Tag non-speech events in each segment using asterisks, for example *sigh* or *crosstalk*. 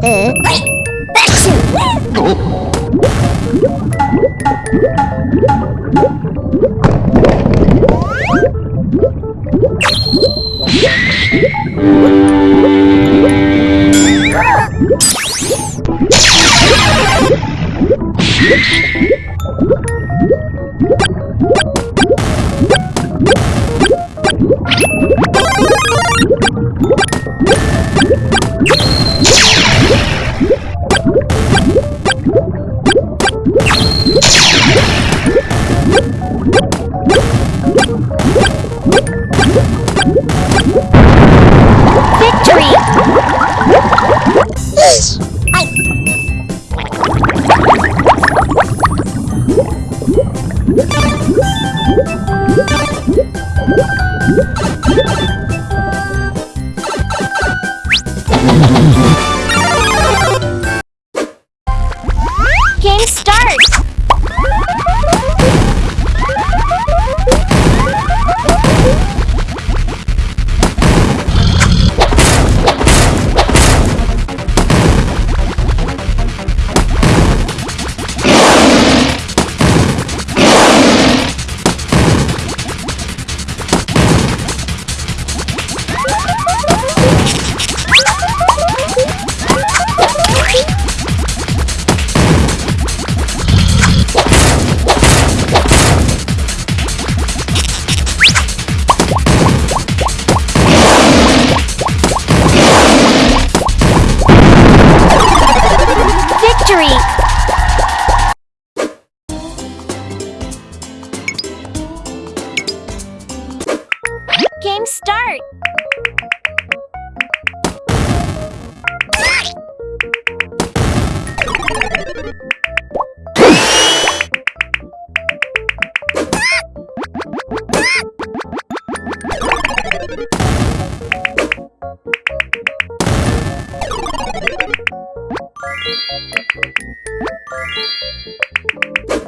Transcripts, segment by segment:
Victory! Game start! Victory!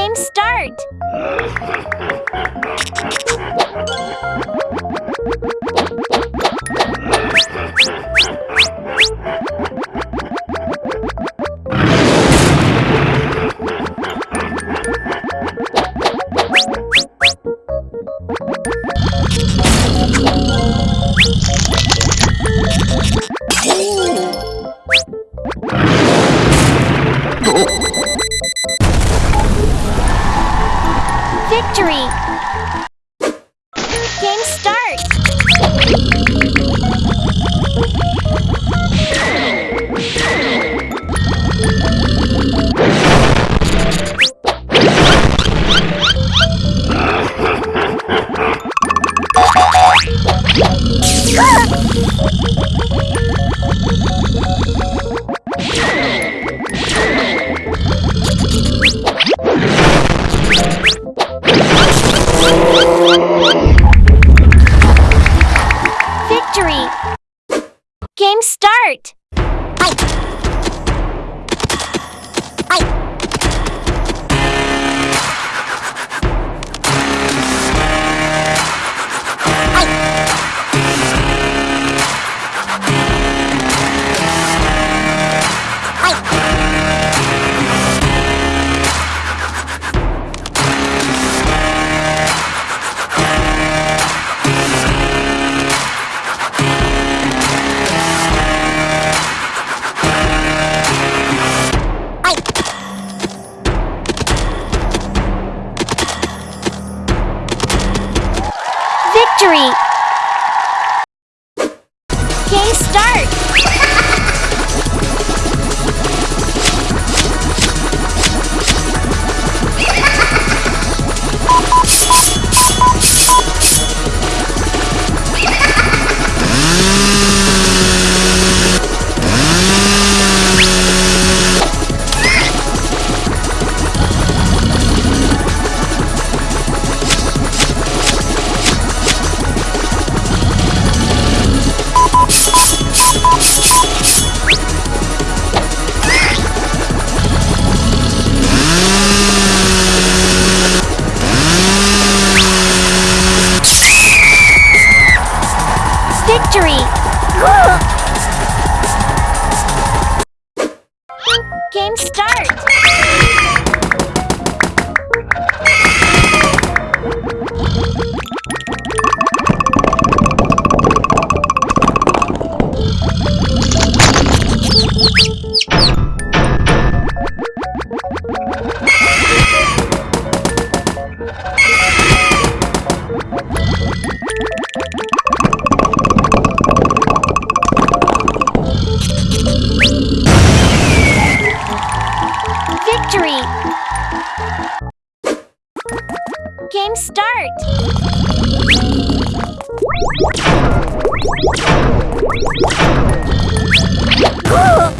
Game start! *laughs* Game start! Start! Victory!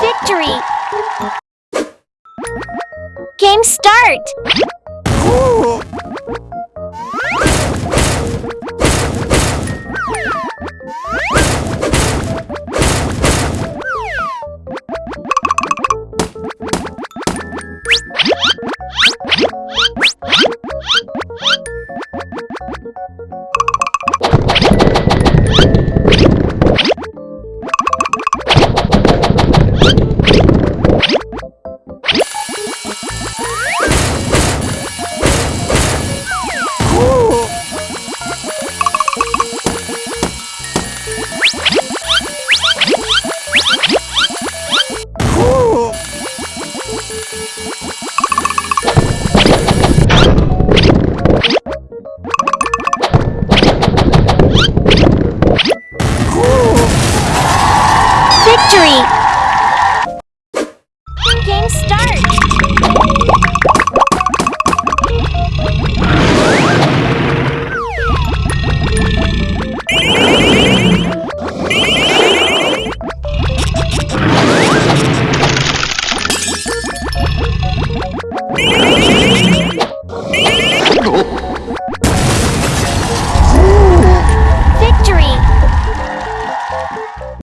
Victory! Game start!